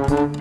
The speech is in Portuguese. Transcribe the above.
Música